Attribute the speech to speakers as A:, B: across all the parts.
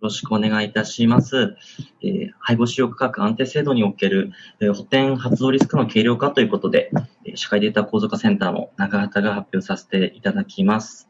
A: よろしくお願いいたします。えー、配合使用価格安定制度における、えー、補填発動リスクの軽量化ということで、えー、社会データ構造化センターの中畑が発表させていただきます。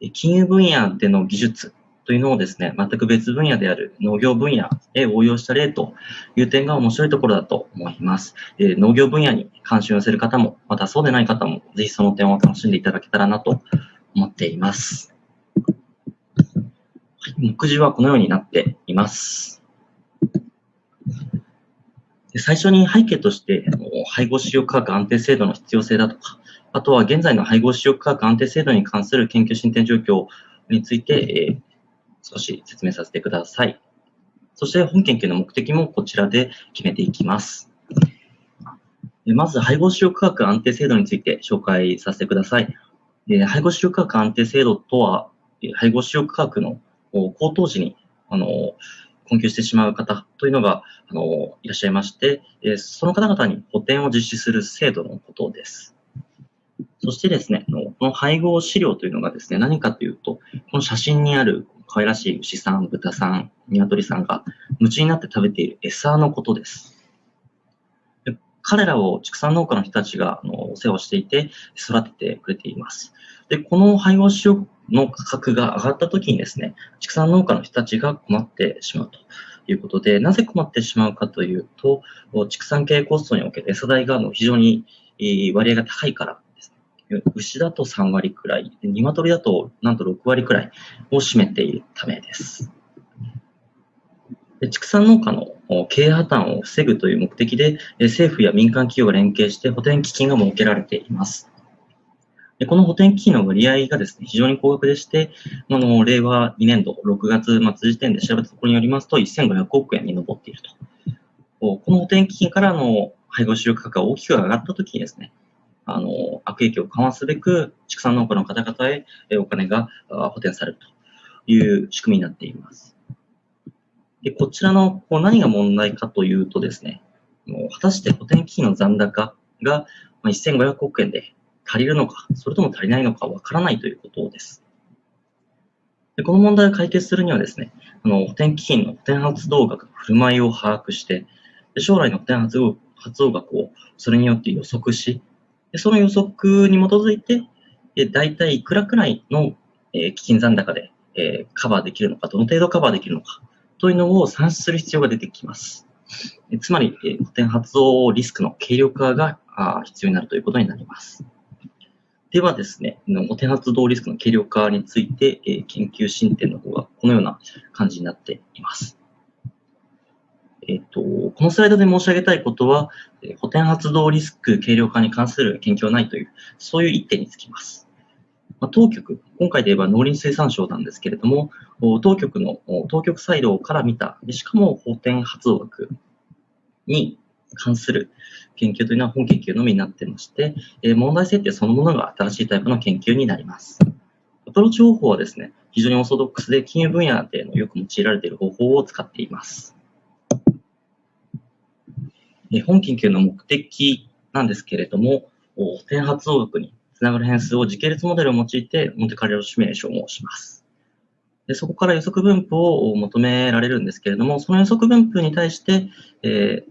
A: えー、金融分野での技術というのをですね、全く別分野である農業分野へ応用した例という点が面白いところだと思います。えー、農業分野に関心を寄せる方も、またそうでない方も、ぜひその点を楽しんでいただけたらなと思っています。目次はこのようになっています。最初に背景として、配合使用価格安定制度の必要性だとか、あとは現在の配合使用価格安定制度に関する研究進展状況について、えー、少し説明させてください。そして本研究の目的もこちらで決めていきます。まず、配合使用価格安定制度について紹介させてください。配合使用価格安定制度とは、配合使用価格の高騰時に、あの、困窮してしまう方というのが、あの、いらっしゃいまして、えその方々に補填を実施する制度のことです。そしてですね、この配合資料というのがですね、何かというと、この写真にある可愛らしい牛さん、豚さん、鶏さんが夢中になって食べている餌のことです。で彼らを畜産農家の人たちがあのお世話をしていて育ててくれています。で、この配合飼料の価格が上がった時にですね、畜産農家の人たちが困ってしまうということで、なぜ困ってしまうかというと、畜産系コストにおける餌代が非常に割合が高いからです。牛だと3割くらい、鶏だとなんと6割くらいを占めているためです。で畜産農家の経営破綻を防ぐという目的で、政府や民間企業が連携して補填基金が設けられています。でこの補填基金の割合がですね、非常に高額でして、あの、令和2年度6月末時点で調べたところによりますと、1500億円に上っていると。この補填基金からの配合収力価格が大きく上がったときにですね、あの、悪影響を緩和すべく、畜産農家の方々へお金が補填されるという仕組みになっています。でこちらのこう何が問題かというとですね、もう果たして補填基金の残高が1500億円で足りるのか、それとも足りないのかわからないということです。でこの問題を解決するにはですね、あの補填基金の補填発動額の振る舞いを把握して、で将来の補填発動発動額をそれによって予測し、でその予測に基づいて、え大体いくらくらいの、え基金残高で、えカバーできるのか、どの程度カバーできるのか、というのを算出する必要が出てきます。つまり、え補填発動リスクの軽量化があ必要になるということになります。ではですね、お手発動リスクの軽量化について、え研究進展の方がこのような感じになっています。えっ、と、このスライドで申し上げたいことは、補填発動リスク軽量化に関する研究はないという、そういう一点につきます。まあ、当局、今回で言えば農林水産省なんですけれども、当局の、当局サイドから見た、しかも補填発動額に関する研究というのは本研究のみになってまして、え問題設定そのものが新しいタイプの研究になります。アプローチ方法はですね、非常にオーソドックスで金融分野でのよく用いられている方法を使っています。本研究の目的なんですけれども、点発動学につながる変数を時系列モデルを用いてモンテカレロシミュレーションをします。でそこから予測分布を求められるんですけれども、その予測分布に対して、えー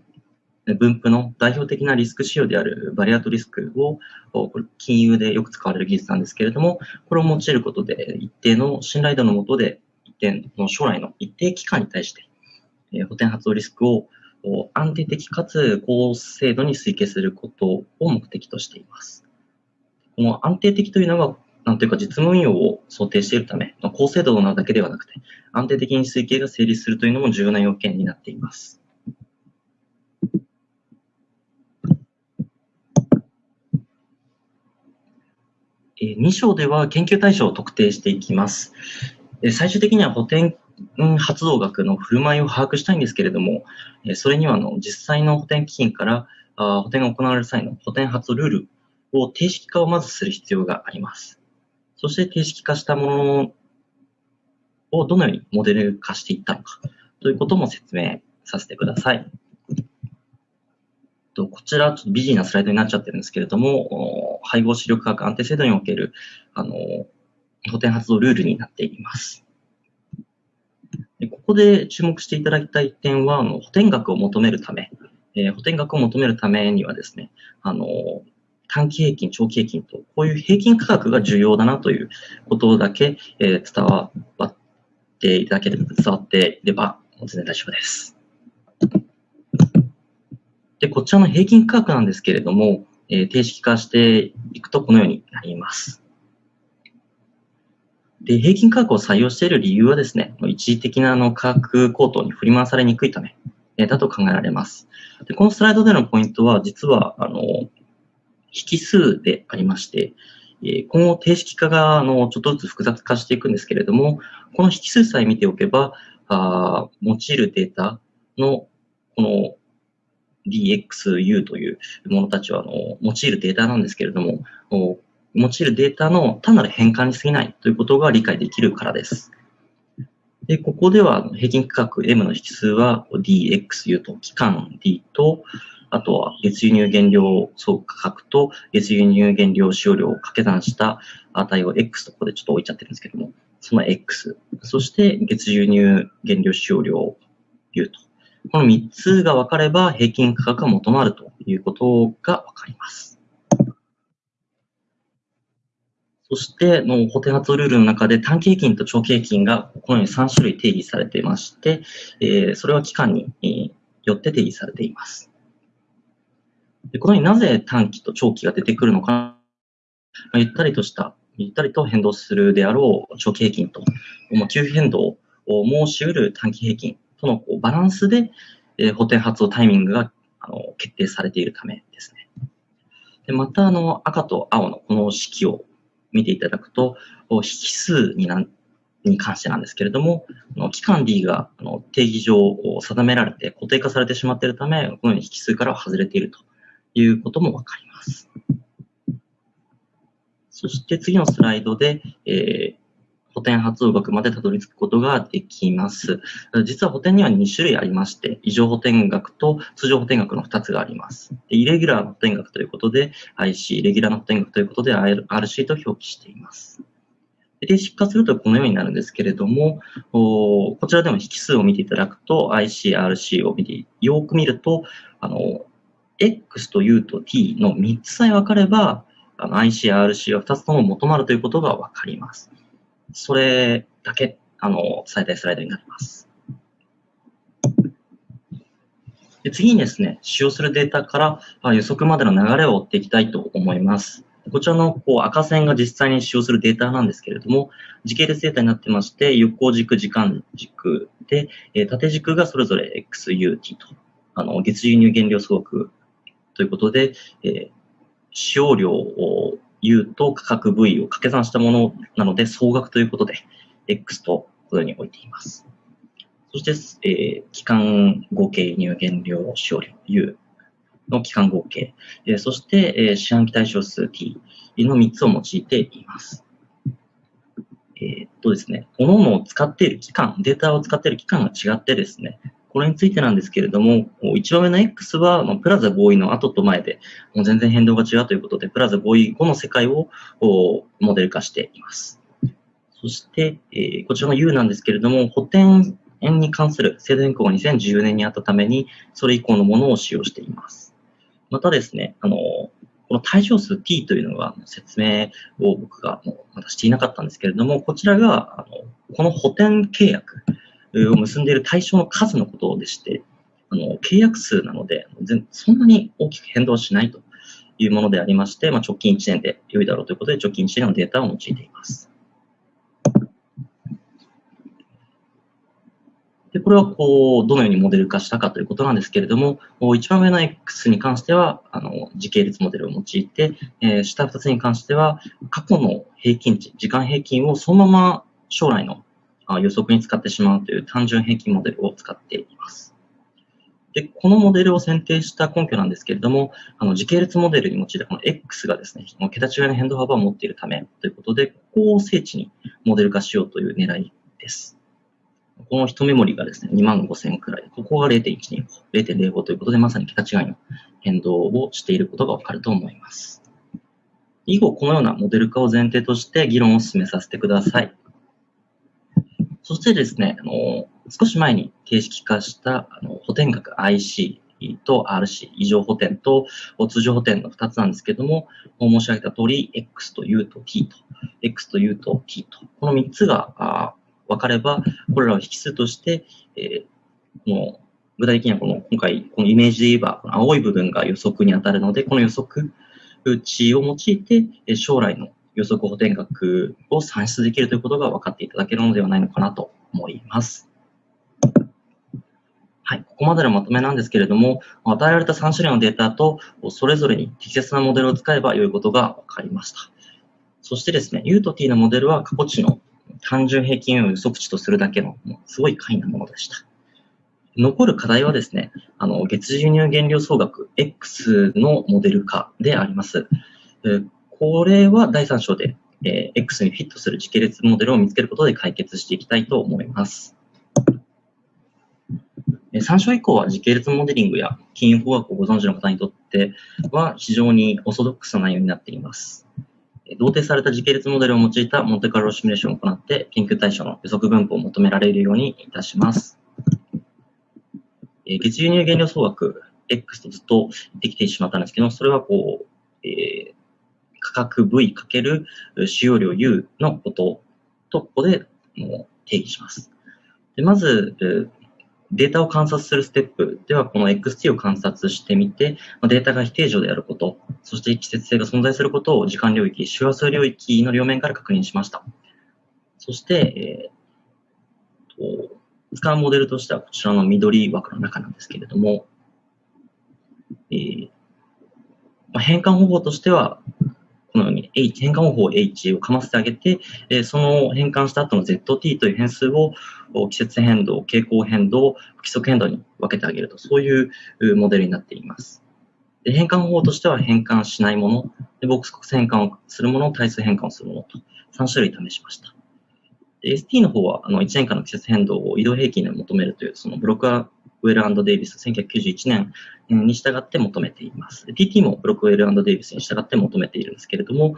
A: 分布の代表的なリスク仕様であるバリアートリスクを、これ金融でよく使われる技術なんですけれども、これを用いることで一定の信頼度のもとで、一定の将来の一定期間に対して、え補填発動リスクを安定的かつ高精度に推計することを目的としています。この安定的というのは、なんというか実務運用を想定しているため、高精度なだけではなくて、安定的に推計が成立するというのも重要な要件になっています。2章では研究対象を特定していきます。最終的には補填発動額の振る舞いを把握したいんですけれども、それにはの実際の補填基金から補填が行われる際の補填発ルールを定式化をまずする必要があります。そして定式化したものをどのようにモデル化していったのかということも説明させてください。と、こちら、ちょっとビジーなスライドになっちゃってるんですけれども、配合視力価格安定制度における、あの、補填発動ルールになっています。でここで注目していただきたい点は、あの補填額を求めるため、えー、補填額を求めるためにはですね、あの、短期平均、長期平均と、こういう平均価格が重要だなということだけ、えー、伝わっていただければ、伝わっていれば、全然大丈夫です。で、こちらの平均価格なんですけれども、えー、定式化していくとこのようになります。で、平均価格を採用している理由はですね、一時的なあの価格高騰に振り回されにくいため、えー、だと考えられます。で、このスライドでのポイントは、実は、あの、引数でありまして、え今後定式化があのちょっとずつ複雑化していくんですけれども、この引数さえ見ておけば、あ用いるデータのこの DXU というものたちはあの用いるデータなんですけれども、用いるデータの単なる変換に過ぎないということが理解できるからです。で、ここでは平均価格 M の引数は DXU と期間 D と、あとは月輸入原料総価格と月輸入原料使用量を掛け算した値を X とここでちょっと置いちゃってるんですけども、その X、そして月輸入原料使用量 U と。この3つが分かれば平均価格が元まるということが分かります。そして、の補填発ルールの中で短期平均と長期平均がこのように3種類定義されていまして、え、それは期間によって定義されています。でこのようになぜ短期と長期が出てくるのか、ま、ゆったりとした、ゆったりと変動するであろう長期平均と、まあ、急変動を申し得る短期平均とのこうバランスで、えー、補填発動タイミングがあの決定されているためですね。でまた、あの、赤と青のこの式を見ていただくと、引数になに関してなんですけれども、期間 D が定義上定められて固定化されてしまっているため、このように引数からは外れているということもわかります。そして次のスライドで、えー、補填発動額までたどり着くことができます。実は補填には2種類ありまして、異常補填額と通常補填額の2つがあります。でイレギュラーの補填額ということで IC、レギュラーの補填額ということで RC と表記しています。で、出荷するとこのようになるんですけれども、こちらでも引数を見ていただくと IC、RC を見て、よく見ると、あの、X と U と T の3つさえ分かれば、IC、RC は2つとも求まるということが分かります。それだけ、あの、最大スライドになります。で次にですね、使用するデータから予測までの流れを追っていきたいと思います。こちらのこう赤線が実際に使用するデータなんですけれども、時系列データになってまして、横軸、時間軸で、え縦軸がそれぞれ XUT と、あの、月輸入原料総額ということで、え、使用量を U と価格 V を掛け算したものなので、総額ということで、X とこのように置いています。そして、えー、期間合計入原料使用量 U の期間合計、えー、そして、えー、四半期対象数 T の3つを用いています。えー、っとですね、各々を使っている期間、データを使っている期間が違ってですね、これについてなんですけれども、一番上の X は、まプラザ合意の後と前で、もう全然変動が違うということで、プラザ合意後の世界をモデル化しています。そして、えー、こちらの U なんですけれども、補填に関する制度変更が2014年にあったために、それ以降のものを使用しています。またですね、あの、この対象数 t というのが説明を僕がまだしていなかったんですけれども、こちらが、あのこの補填契約、を結んでいる対象の数のことでして、あの契約数なので、そんなに大きく変動しないというものでありまして、まあ、直近1年で良いだろうということで、直近1年のデータを用いています。で、これはこう、どのようにモデル化したかということなんですけれども、一番上の X に関しては、あの、時系列モデルを用いて、えー、下2つに関しては、過去の平均値、時間平均をそのまま将来の予測に使ってしまうという単純平均モデルを使っています。で、このモデルを選定した根拠なんですけれども、あの時系列モデルに用いたこの X がですね、桁違いの変動幅を持っているためということで、ここを精緻にモデル化しようという狙いです。この一メモリがですね、2万5000くらい、ここが0.125、0.05ということで、まさに桁違いの変動をしていることがわかると思います。以後、このようなモデル化を前提として議論を進めさせてください。そしてですね、あの、少し前に定式化したあの補填額 IC と RC、異常補填と通常補填の2つなんですけども、申し上げた通り、X と U と T と、X と U と T と、この3つが分かれば、これらを引数として、えー、この具体的にはこの今回、このイメージで言えば、青い部分が予測に当たるので、この予測値を用いて、将来の予測補填額を算出できるということが分かっていただけるのではないのかなと思います。はい、ここまでのまとめなんですけれども、与えられた3種類のデータと、それぞれに適切なモデルを使えば良いことが分かりました。そしてですね、U と T のモデルは過去値の単純平均を予測値とするだけの、すごい簡易なものでした。残る課題はですね、あの、月次輸入原料総額 X のモデル化であります。これは第3章で、え X にフィットする時系列モデルを見つけることで解決していきたいと思います。3章以降は時系列モデリングや金融法学をご存知の方にとっては非常にオーソドックスな内容になっています。同定された時系列モデルを用いたモンテカルロシミュレーションを行って研究対象の予測分布を求められるようにいたします。月輸入原料総額 X とずっとできてしまったんですけど、それはこう、えー、価格 V かける使用量 U のことと、ここでもう定義します。でまず、データを観察するステップでは、この XT を観察してみて、データが非定常であること、そして季節性が存在することを時間領域、周波数領域の両面から確認しました。そして、えー、と使うモデルとしてはこちらの緑枠の中なんですけれども、えーまあ、変換方法としては、このように H、変換方法 H をかませてあげて、えその変換した後の ZT という変数を季節変動、傾向変動、不規則変動に分けてあげると、そういうモデルになっています。で変換方法としては変換しないもの、でボックス変換をするもの、対数変換をするものと3種類試しました。ST の方はあの1年間の季節変動を移動平均で求めるという、そのブロックウェルデイビス1991年に従って求めています。TT もブロックウェルデイビスに従って求めているんですけれども、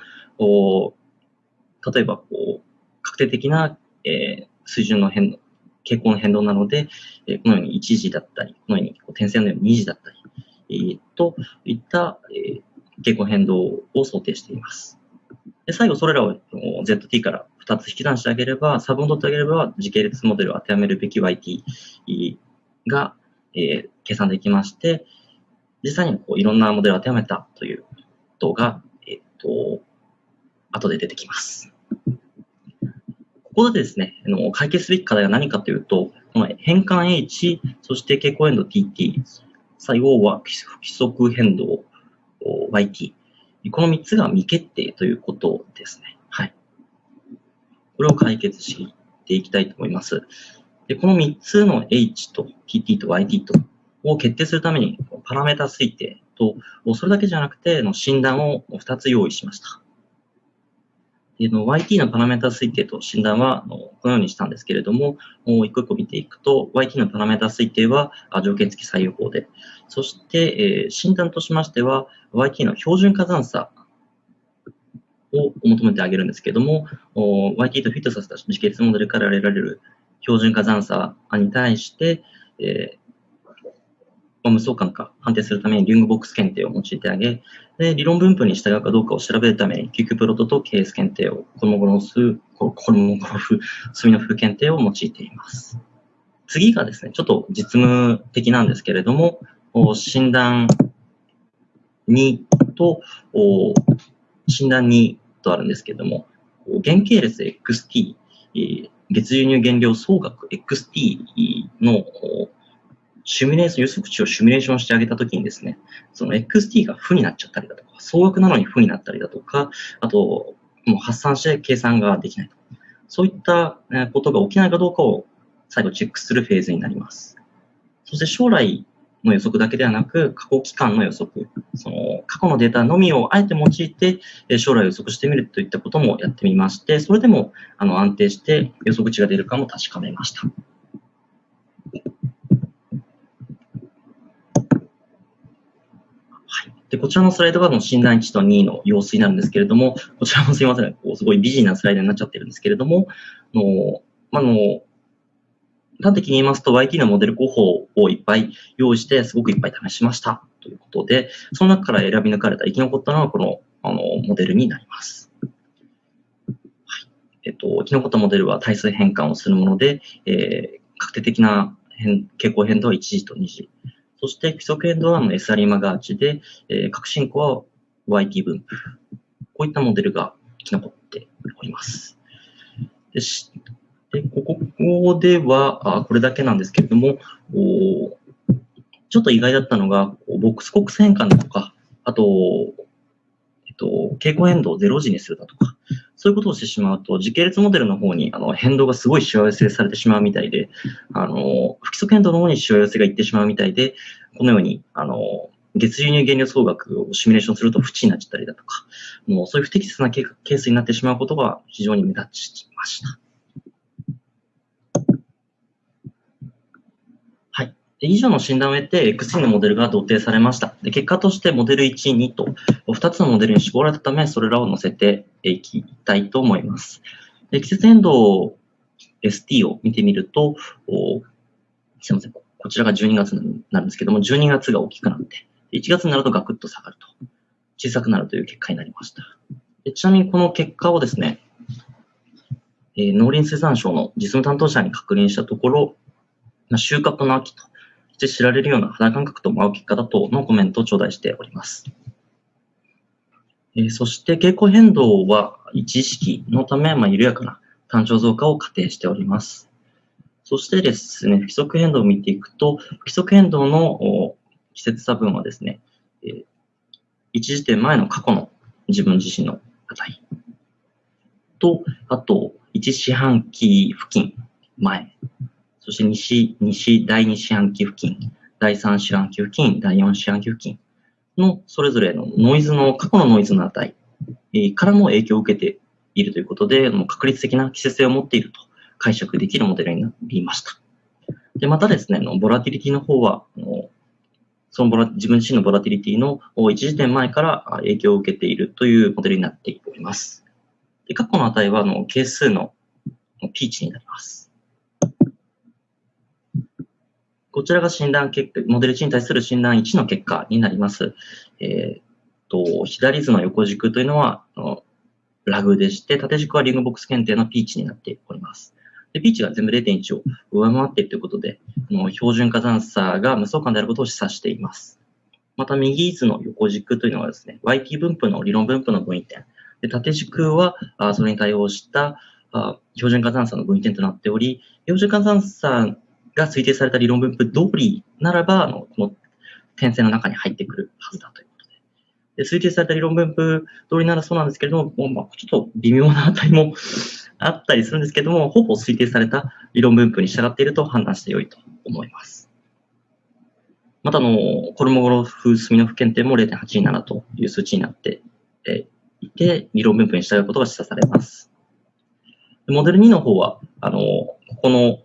A: 例えばこう確定的な、えー、水準の変動、傾向の変動なので、えー、このように1時だったり、このようにこう点線のように2時だったり、えー、といった、えー、傾向変動を想定しています。で最後、それらを ZT から2つ引き算してあげれば、差分を取ってあげれば、時系列モデルを当てはめるべき YT が、えー、計算できまして、実際にこういろんなモデルを当てはめたということが、えっ、と、後で出てきます。ここでですね、あの解決すべき課題は何かというと、この変換 H、そして傾向変動 TT、最後は不規則変動 YT。この3つが未決定ということですね。はい。これを解決していきたいと思います。で、この3つの H と TT と YT とを決定するために、パラメータ推定と、それだけじゃなくて、の診断を2つ用意しました。での YT のパラメータ推定と診断はこのようにしたんですけれども、一個一個見ていくと、YT のパラメータ推定は条件付き採用法で、そして、え診断としましては、YT の標準加算差を求めてあげるんですけれども、YT とフィットさせた時系列モデルから得られる標準化残差に対して、えー、無相関か判定するためにリングボックス検定を用いてあげ、で理論分布に従うかどうかを調べるために、救急プロトと KS 検定を、コルモゴロス、コルモゴロフ、スミノフ検定を用いています。次がですね、ちょっと実務的なんですけれども、診断2と、診断2とあるんですけれども、原型列 XT、月輸入減量総額 XT のシミュレーション、予測値をシミュレーションしてあげたときにですね、その XT が負になっちゃったりだとか、総額なのに負になったりだとか、あと、もう発散して計算ができないと。そういったことが起きないかどうかを最後チェックするフェーズになります。そして将来の予測だけではなく、過去期間の予測、その過去のデータのみをあえて用いて、将来予測してみるといったこともやってみまして、それでもあの安定して予測値が出るかも確かめました。はい、でこちらのスライドがの診断1と2の様子になるんですけれども、こちらもすいません、こうすごい美人なスライドになっちゃってるんですけれども、のまあの端的に言いますと YT のモデル候補をいっぱい用意して、すごくいっぱい試しましたということで、その中から選び抜かれた生き残ったのはこのあのモデルになります。はいえっと、生き残ったモデルは対数変換をするもので、えー、確定的な変傾向変動は1時と2時。そして規則変動は SR マガーチで、えー、革新項は YT 分布。こういったモデルが生き残っております。ででここではあ、これだけなんですけれども、おちょっと意外だったのが、ボックスコックス変換だとか、あと、えっと、傾向変動を0時にするだとか、そういうことをしてしまうと、時系列モデルの方にあの変動がすごいしわ寄せされてしまうみたいで、あの、不規則変動の方にしわ寄せがいってしまうみたいで、このように、あの、月輸入原料総額をシミュレーションすると不知になっちゃったりだとか、もうそういう不適切なケースになってしまうことが非常に目立ちました。以上の診断を得て XC のモデルが同定されました。で結果としてモデル1、2と2つのモデルに絞られたため、それらを載せていきたいと思います。で季節変動 ST を見てみると、すいません、こちらが12月なんですけども、12月が大きくなって、1月になるとガクッと下がると、小さくなるという結果になりました。でちなみにこの結果をですね、えー、農林水産省の実務担当者に確認したところ、収穫の秋として知られるような肌感覚とも合う結果だとのコメントを頂戴しております。えー、そして傾向変動は一意識のため、まあ、緩やかな単調増加を仮定しております。そしてですね、不規則変動を見ていくと、不規則変動の季節差分はですね、えー、一時点前の過去の自分自身の値と、あと、一四半期付近前そして西、西、第2四半期付近、第3四半期付近、第4四半期付近のそれぞれのノイズの、過去のノイズの値からも影響を受けているということで、もう確率的な季節性を持っていると解釈できるモデルになりました。で、またですね、のボラティリティの方は、そのボラ自分自身のボラティリティの一時点前から影響を受けているというモデルになっております。で過去の値はあの係数のピーチになります。こちらが診断結果、モデル値に対する診断1の結果になります。えー、と、左図の横軸というのは、ラグでして、縦軸はリングボックス検定のピーチになっております。で、ピーチが全部0.1を上回っているということで、この標準化残差が無相関であることを示唆しています。また、右図の横軸というのはですね、YT 分布の理論分布の分位点。で縦軸は、あそれに対応したあ標準化残差の分位点となっており、標準化残差が推定された理論分布通りならば、あの、この点線の中に入ってくるはずだということで。で推定された理論分布通りならそうなんですけれども、まあ、ちょっと微妙な値も あったりするんですけども、ほぼ推定された理論分布に従っていると判断して良いと思います。また、あの、コルモゴロフ・スミノフ検定も0.827という数値になっていて、理論分布に従うことが示唆されます。モデル2の方は、あの、ここの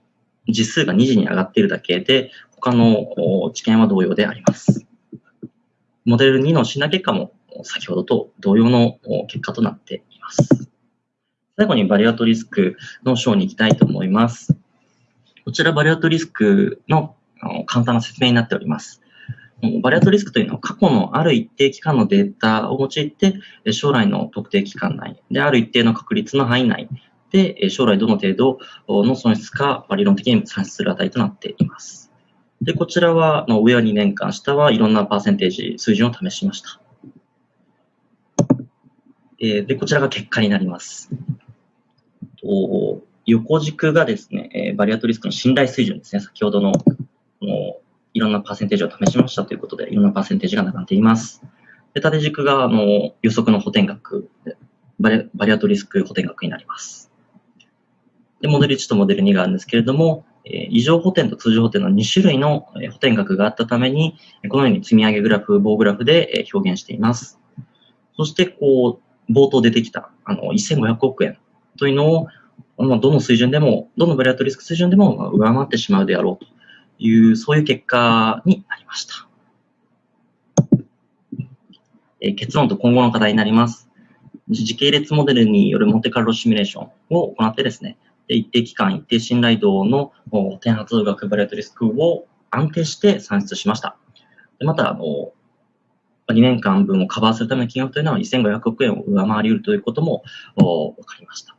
A: 実数が2次に上がっているだけで、他の知見は同様であります。モデル2の診断結果も先ほどと同様の結果となっています。最後にバリアトリスクの章に行きたいと思います。こちらバリアトリスクの簡単な説明になっております。バリアトリスクというのは過去のある一定期間のデータを用いて将来の特定期間内である一定の確率の範囲内、将来どの程度の損失か理論的に算出する値となっています。で、こちらは上は2年間、下はいろんなパーセンテージ、水準を試しました。で、こちらが結果になります。横軸がですね、バリアトリスクの信頼水準ですね。先ほどののいろんなパーセンテージを試しましたということで、いろんなパーセンテージが並んでいます。で縦軸があの予測の補填額バリ、バリアトリスク補填額になります。で、モデル1とモデル2があるんですけれども、え異常補填と通常補填の2種類の補填額があったために、このように積み上げグラフ、棒グラフで表現しています。そして、こう、冒頭出てきた、あの、1500億円というのを、まあ、どの水準でも、どのバリアトリスク水準でも上回ってしまうであろうという、そういう結果になりました。え結論と今後の課題になります。時系列モデルによるモンテカルロシミュレーションを行ってですね、一定期間、一定信頼度の点発額バリアトリスクを安定して算出しました。でまた、あの、2年間分をカバーするための金額というのは1500億円を上回り得るということも分かりました。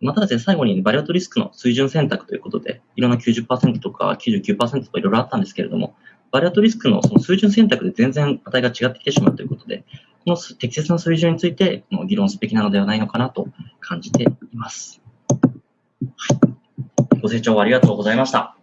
A: またですね、最後にバリアトリスクの水準選択ということで、いろんな90%とか99%とかいろいろあったんですけれども、バリアトリスクのその水準選択で全然値が違ってきてしまうということで、この適切な水準について議論すべきなのではないのかなと感じています。ご清聴ありがとうございました。